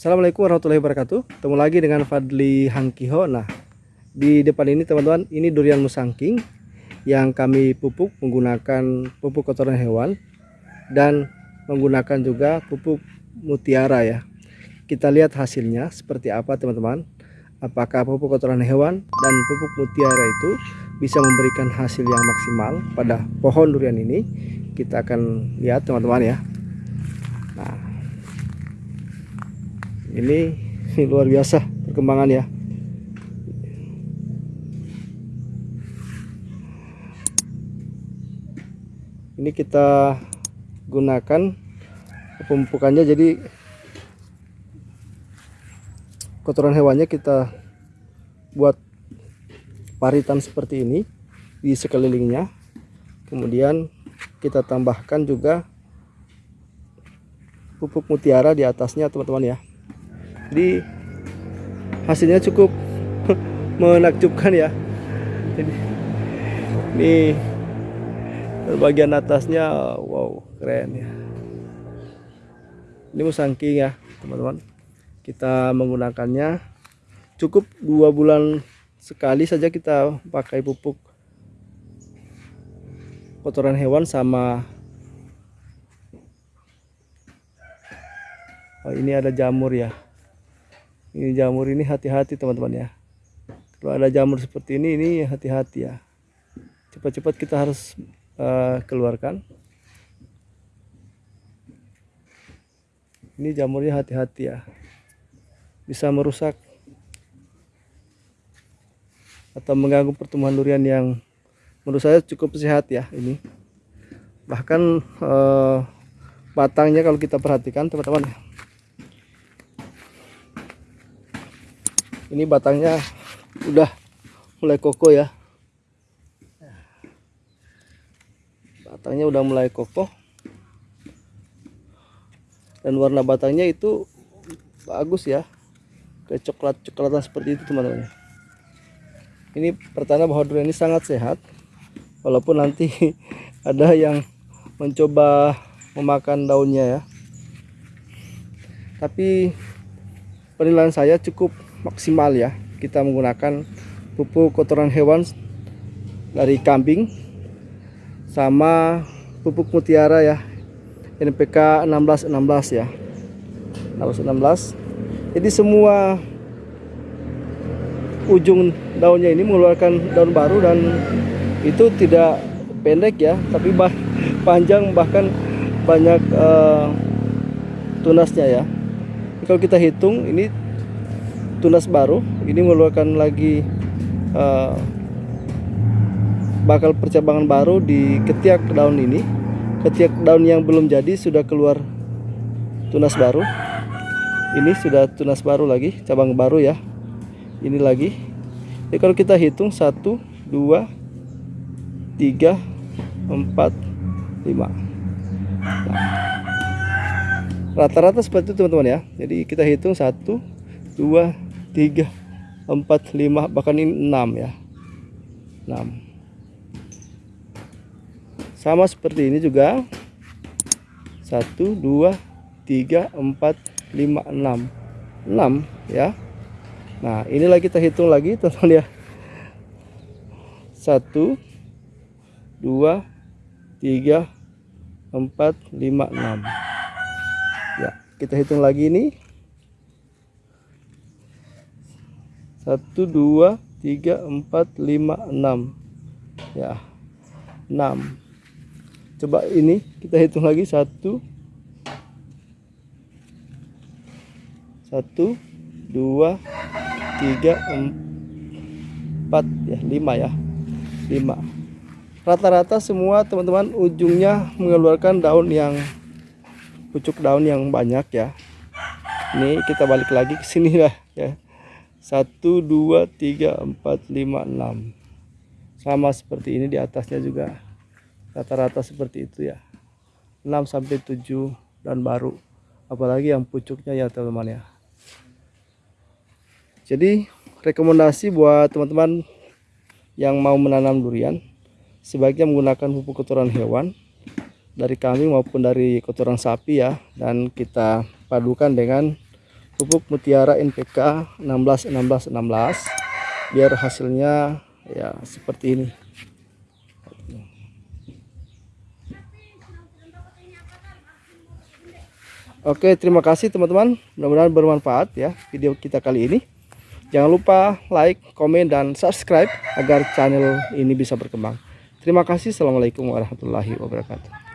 Assalamualaikum warahmatullahi wabarakatuh. Ketemu lagi dengan Fadli Hangkiho. Nah, di depan ini teman-teman, ini durian musangking yang kami pupuk menggunakan pupuk kotoran hewan dan menggunakan juga pupuk mutiara ya. Kita lihat hasilnya seperti apa teman-teman. Apakah pupuk kotoran hewan dan pupuk mutiara itu bisa memberikan hasil yang maksimal pada pohon durian ini? Kita akan lihat teman-teman ya. Nah, ini, ini luar biasa perkembangan ya ini kita gunakan pemupukannya jadi kotoran hewannya kita buat paritan seperti ini di sekelilingnya. Kemudian kita tambahkan juga pupuk mutiara di atasnya teman-teman ya jadi hasilnya cukup menakjubkan ya. Ini, ini bagian atasnya wow keren ya. Ini musangking ya teman-teman. Kita menggunakannya. Cukup dua bulan sekali saja kita pakai pupuk. Kotoran hewan sama oh, ini ada jamur ya ini jamur ini hati-hati teman-teman ya. Kalau ada jamur seperti ini ini hati-hati ya. Cepat-cepat kita harus uh, keluarkan. Ini jamurnya hati-hati ya. Bisa merusak atau mengganggu pertumbuhan durian yang menurut saya cukup sehat ya ini. Bahkan uh, batangnya kalau kita perhatikan teman-teman ini batangnya udah mulai kokoh ya. Batangnya udah mulai kokoh. Dan warna batangnya itu bagus ya. Kayak coklat coklatan seperti itu teman-teman. Ini pertanda bahwa durian ini sangat sehat. Walaupun nanti ada yang mencoba memakan daunnya ya. Tapi penilaian saya cukup maksimal ya. Kita menggunakan pupuk kotoran hewan dari kambing sama pupuk mutiara ya. NPK 1616 ya. 1616 jadi semua ujung daunnya ini mengeluarkan daun baru dan itu tidak pendek ya tapi bah panjang bahkan banyak uh, tunasnya ya. Kalau kita hitung ini tunas baru. Ini mengeluarkan lagi uh, bakal percabangan baru di ketiak daun ini. Ketiak daun yang belum jadi sudah keluar tunas baru. Ini sudah tunas baru lagi cabang baru ya. Ini lagi. Jadi kalau kita hitung 1 2 3 4 5 rata-rata seperti itu teman-teman ya. Jadi kita hitung 1 2 tiga empat lima bahkan ini enam ya. Enam. Sama seperti ini juga. Satu dua tiga empat lima enam. Enam ya. Nah inilah kita hitung lagi teman-teman ya. Satu dua tiga empat lima enam. Ya kita hitung lagi ini satu dua tiga empat lima enam. Ya enam. Coba ini kita hitung lagi. Satu satu dua tiga empat. Ya lima ya. Lima. Rata-rata semua teman-teman ujungnya mengeluarkan daun yang pucuk daun yang banyak ya. Ini kita balik lagi ke sini lah ya satu dua tiga empat lima enam. Sama seperti ini di atasnya juga. Rata-rata seperti itu ya. 6 sampai 7 dan baru. Apalagi yang pucuknya ya teman-teman ya. Jadi rekomendasi buat teman-teman yang mau menanam durian sebaiknya menggunakan pupuk kotoran hewan dari kambing maupun dari kotoran sapi ya. Dan kita padukan dengan pupuk mutiara NPK 16 16 16 biar hasilnya ya seperti ini. Oke terima kasih teman-teman. Mudah-mudahan bermanfaat ya video kita kali ini. Jangan lupa like komen dan subscribe agar channel ini bisa berkembang. Terima kasih. Assalamualaikum warahmatullahi wabarakatuh